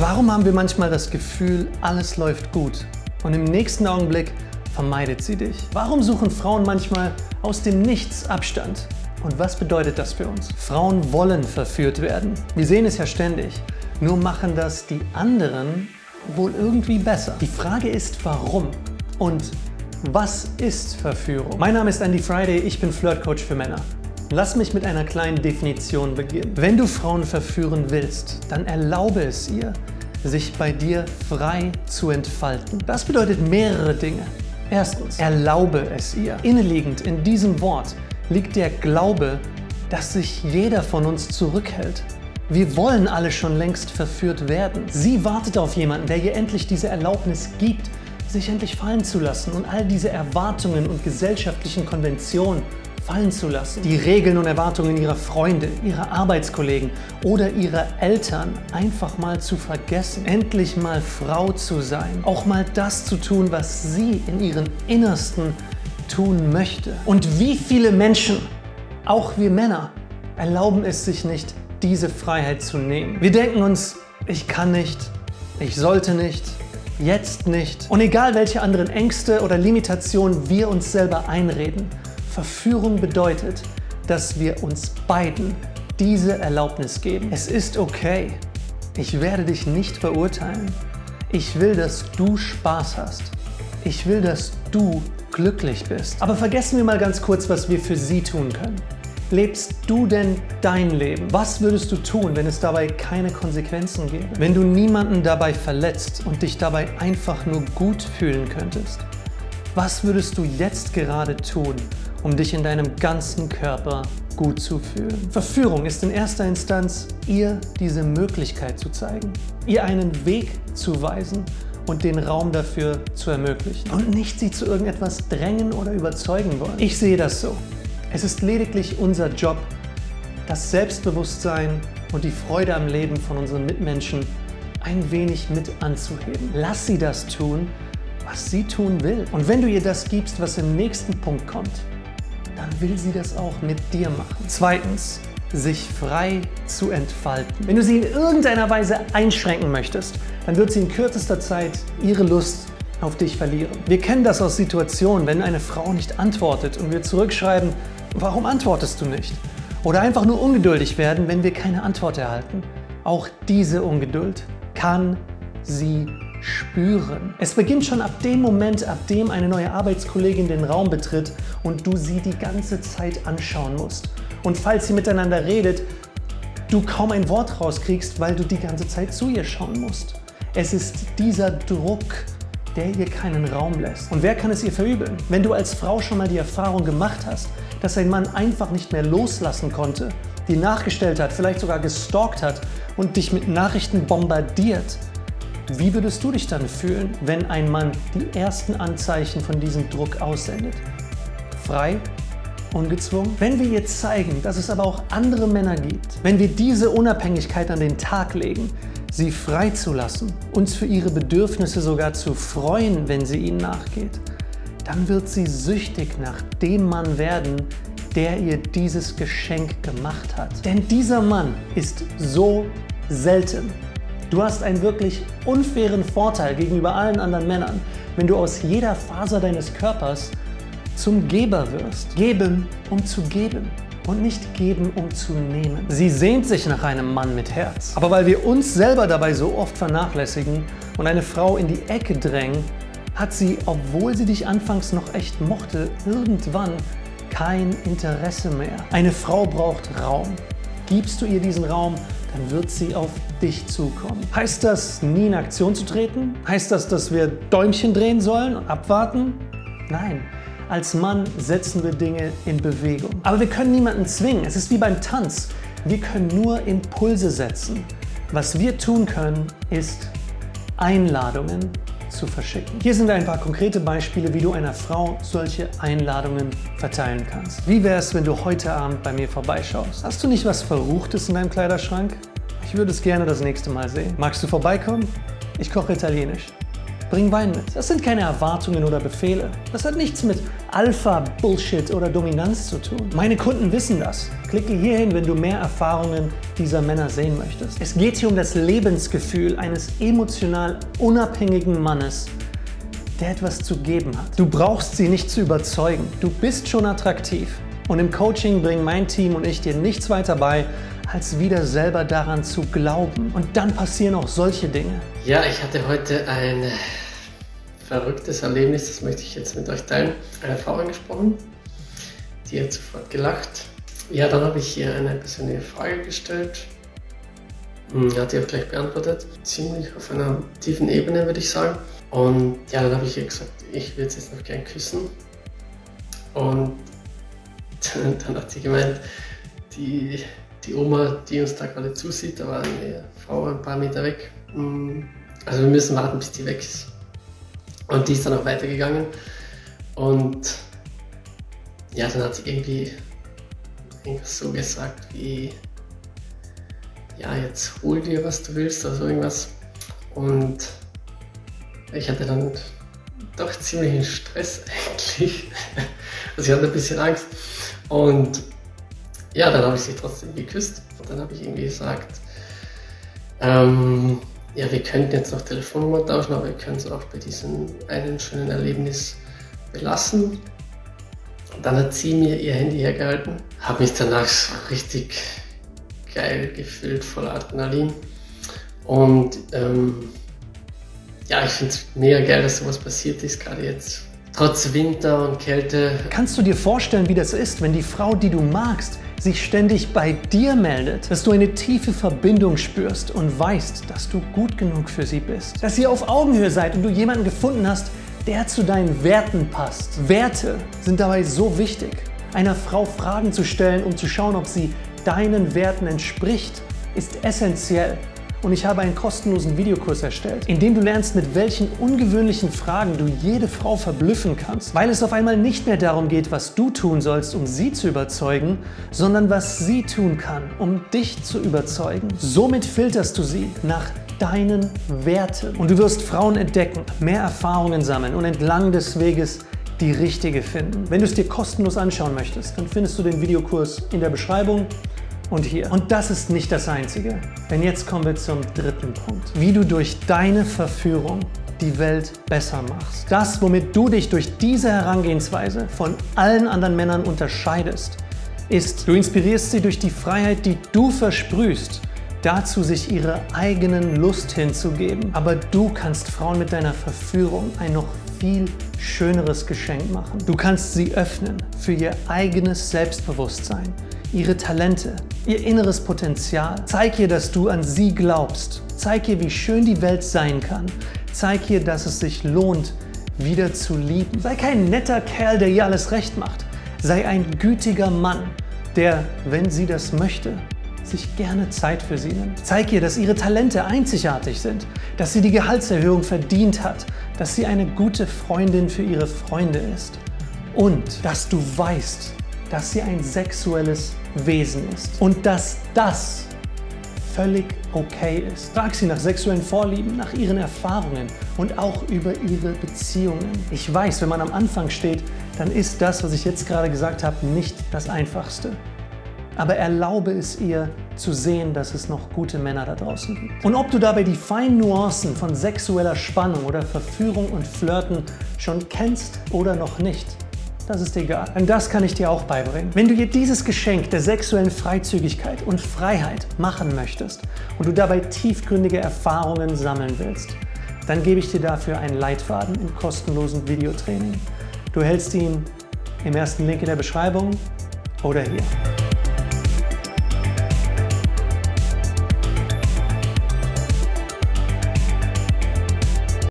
Warum haben wir manchmal das Gefühl, alles läuft gut und im nächsten Augenblick vermeidet sie dich? Warum suchen Frauen manchmal aus dem Nichts Abstand? Und was bedeutet das für uns? Frauen wollen verführt werden. Wir sehen es ja ständig. Nur machen das die anderen wohl irgendwie besser. Die Frage ist, warum? Und was ist Verführung? Mein Name ist Andy Friday, ich bin Flirtcoach für Männer. Lass mich mit einer kleinen Definition beginnen. Wenn du Frauen verführen willst, dann erlaube es ihr, sich bei dir frei zu entfalten. Das bedeutet mehrere Dinge. Erstens, erlaube es ihr. Inneliegend in diesem Wort liegt der Glaube, dass sich jeder von uns zurückhält. Wir wollen alle schon längst verführt werden. Sie wartet auf jemanden, der ihr endlich diese Erlaubnis gibt, sich endlich fallen zu lassen und all diese Erwartungen und gesellschaftlichen Konventionen fallen zu lassen. Die Regeln und Erwartungen ihrer Freunde, ihrer Arbeitskollegen oder ihrer Eltern einfach mal zu vergessen. Endlich mal Frau zu sein. Auch mal das zu tun, was sie in ihrem Innersten tun möchte. Und wie viele Menschen, auch wir Männer, erlauben es sich nicht, diese Freiheit zu nehmen. Wir denken uns, ich kann nicht, ich sollte nicht, jetzt nicht. Und egal welche anderen Ängste oder Limitationen wir uns selber einreden, Verführung bedeutet, dass wir uns beiden diese Erlaubnis geben. Es ist okay. Ich werde dich nicht verurteilen. Ich will, dass du Spaß hast. Ich will, dass du glücklich bist. Aber vergessen wir mal ganz kurz, was wir für sie tun können. Lebst du denn dein Leben? Was würdest du tun, wenn es dabei keine Konsequenzen gäbe? Wenn du niemanden dabei verletzt und dich dabei einfach nur gut fühlen könntest? Was würdest du jetzt gerade tun, um dich in deinem ganzen Körper gut zu fühlen. Verführung ist in erster Instanz, ihr diese Möglichkeit zu zeigen, ihr einen Weg zu weisen und den Raum dafür zu ermöglichen und nicht sie zu irgendetwas drängen oder überzeugen wollen. Ich sehe das so. Es ist lediglich unser Job, das Selbstbewusstsein und die Freude am Leben von unseren Mitmenschen ein wenig mit anzuheben. Lass sie das tun, was sie tun will. Und wenn du ihr das gibst, was im nächsten Punkt kommt, dann will sie das auch mit dir machen. Zweitens, sich frei zu entfalten. Wenn du sie in irgendeiner Weise einschränken möchtest, dann wird sie in kürzester Zeit ihre Lust auf dich verlieren. Wir kennen das aus Situationen, wenn eine Frau nicht antwortet und wir zurückschreiben, warum antwortest du nicht? Oder einfach nur ungeduldig werden, wenn wir keine Antwort erhalten. Auch diese Ungeduld kann sie spüren. Es beginnt schon ab dem Moment, ab dem eine neue Arbeitskollegin den Raum betritt und du sie die ganze Zeit anschauen musst. Und falls sie miteinander redet, du kaum ein Wort rauskriegst, weil du die ganze Zeit zu ihr schauen musst. Es ist dieser Druck, der ihr keinen Raum lässt. Und wer kann es ihr verübeln? Wenn du als Frau schon mal die Erfahrung gemacht hast, dass ein Mann einfach nicht mehr loslassen konnte, die nachgestellt hat, vielleicht sogar gestalkt hat und dich mit Nachrichten bombardiert, wie würdest du dich dann fühlen, wenn ein Mann die ersten Anzeichen von diesem Druck aussendet? Frei? Ungezwungen? Wenn wir ihr zeigen, dass es aber auch andere Männer gibt, wenn wir diese Unabhängigkeit an den Tag legen, sie freizulassen, uns für ihre Bedürfnisse sogar zu freuen, wenn sie ihnen nachgeht, dann wird sie süchtig nach dem Mann werden, der ihr dieses Geschenk gemacht hat. Denn dieser Mann ist so selten Du hast einen wirklich unfairen Vorteil gegenüber allen anderen Männern, wenn du aus jeder Faser deines Körpers zum Geber wirst. Geben, um zu geben und nicht geben, um zu nehmen. Sie sehnt sich nach einem Mann mit Herz. Aber weil wir uns selber dabei so oft vernachlässigen und eine Frau in die Ecke drängen, hat sie, obwohl sie dich anfangs noch echt mochte, irgendwann kein Interesse mehr. Eine Frau braucht Raum. Gibst du ihr diesen Raum, dann wird sie auf dich zukommen. Heißt das, nie in Aktion zu treten? Heißt das, dass wir Däumchen drehen sollen und abwarten? Nein. Als Mann setzen wir Dinge in Bewegung. Aber wir können niemanden zwingen. Es ist wie beim Tanz. Wir können nur Impulse setzen. Was wir tun können, ist Einladungen zu verschicken. Hier sind ein paar konkrete Beispiele, wie du einer Frau solche Einladungen verteilen kannst. Wie wäre es, wenn du heute Abend bei mir vorbeischaust? Hast du nicht was Verruchtes in deinem Kleiderschrank? Ich würde es gerne das nächste Mal sehen. Magst du vorbeikommen? Ich koche Italienisch. Bring Wein mit. Das sind keine Erwartungen oder Befehle. Das hat nichts mit Alpha-Bullshit oder Dominanz zu tun. Meine Kunden wissen das. Klicke hierhin, wenn du mehr Erfahrungen dieser Männer sehen möchtest. Es geht hier um das Lebensgefühl eines emotional unabhängigen Mannes, der etwas zu geben hat. Du brauchst sie nicht zu überzeugen. Du bist schon attraktiv. Und im Coaching bringen mein Team und ich dir nichts weiter bei, als wieder selber daran zu glauben. Und dann passieren auch solche Dinge. Ja, ich hatte heute ein verrücktes Erlebnis, das möchte ich jetzt mit euch teilen. Eine Frau angesprochen, die hat sofort gelacht. Ja, dann habe ich ihr eine persönliche Frage gestellt. Hm, hat sie auch gleich beantwortet. Ziemlich auf einer tiefen Ebene, würde ich sagen. Und ja, dann habe ich ihr gesagt, ich würde sie jetzt noch gern küssen. Und dann hat sie gemeint, die die Oma, die uns da gerade zusieht, da war eine Frau ein paar Meter weg. Mm, also wir müssen warten, bis die weg ist. Und die ist dann auch weitergegangen. Und ja, dann hat sie irgendwie so gesagt wie, ja, jetzt hol dir, was du willst oder so irgendwas. Und ich hatte dann doch ziemlichen Stress eigentlich. Also ich hatte ein bisschen Angst. Und ja, dann habe ich sie trotzdem geküsst und dann habe ich irgendwie gesagt, ähm, ja, wir könnten jetzt noch Telefonnummer tauschen, aber wir können es auch bei diesem einen schönen Erlebnis belassen. Und dann hat sie mir ihr Handy hergehalten, habe mich danach so richtig geil gefühlt, voller Adrenalin. Und ähm, ja, ich finde es mega geil, dass sowas passiert ist, gerade jetzt trotz Winter und Kälte. Kannst du dir vorstellen, wie das ist, wenn die Frau, die du magst, sich ständig bei dir meldet, dass du eine tiefe Verbindung spürst und weißt, dass du gut genug für sie bist. Dass ihr auf Augenhöhe seid und du jemanden gefunden hast, der zu deinen Werten passt. Werte sind dabei so wichtig. Einer Frau Fragen zu stellen, um zu schauen, ob sie deinen Werten entspricht, ist essentiell und ich habe einen kostenlosen Videokurs erstellt, in dem du lernst, mit welchen ungewöhnlichen Fragen du jede Frau verblüffen kannst, weil es auf einmal nicht mehr darum geht, was du tun sollst, um sie zu überzeugen, sondern was sie tun kann, um dich zu überzeugen. Somit filterst du sie nach deinen Werten und du wirst Frauen entdecken, mehr Erfahrungen sammeln und entlang des Weges die richtige finden. Wenn du es dir kostenlos anschauen möchtest, dann findest du den Videokurs in der Beschreibung und hier. Und das ist nicht das Einzige. Denn jetzt kommen wir zum dritten Punkt. Wie du durch deine Verführung die Welt besser machst. Das, womit du dich durch diese Herangehensweise von allen anderen Männern unterscheidest, ist, du inspirierst sie durch die Freiheit, die du versprühst, dazu sich ihre eigenen Lust hinzugeben. Aber du kannst Frauen mit deiner Verführung ein noch viel schöneres Geschenk machen. Du kannst sie öffnen für ihr eigenes Selbstbewusstsein, ihre Talente, ihr inneres Potenzial. Zeig ihr, dass du an sie glaubst. Zeig ihr, wie schön die Welt sein kann. Zeig ihr, dass es sich lohnt, wieder zu lieben. Sei kein netter Kerl, der ihr alles recht macht. Sei ein gütiger Mann, der, wenn sie das möchte, sich gerne Zeit für sie nimmt. Zeig ihr, dass ihre Talente einzigartig sind, dass sie die Gehaltserhöhung verdient hat, dass sie eine gute Freundin für ihre Freunde ist und dass du weißt, dass sie ein sexuelles Wesen ist und dass das völlig okay ist. Frag sie nach sexuellen Vorlieben, nach ihren Erfahrungen und auch über ihre Beziehungen. Ich weiß, wenn man am Anfang steht, dann ist das, was ich jetzt gerade gesagt habe, nicht das Einfachste. Aber erlaube es ihr zu sehen, dass es noch gute Männer da draußen gibt. Und ob du dabei die feinen Nuancen von sexueller Spannung oder Verführung und Flirten schon kennst oder noch nicht, das ist egal. Denn das kann ich dir auch beibringen. Wenn du dir dieses Geschenk der sexuellen Freizügigkeit und Freiheit machen möchtest und du dabei tiefgründige Erfahrungen sammeln willst, dann gebe ich dir dafür einen Leitfaden im kostenlosen Videotraining. Du hältst ihn im ersten Link in der Beschreibung oder hier.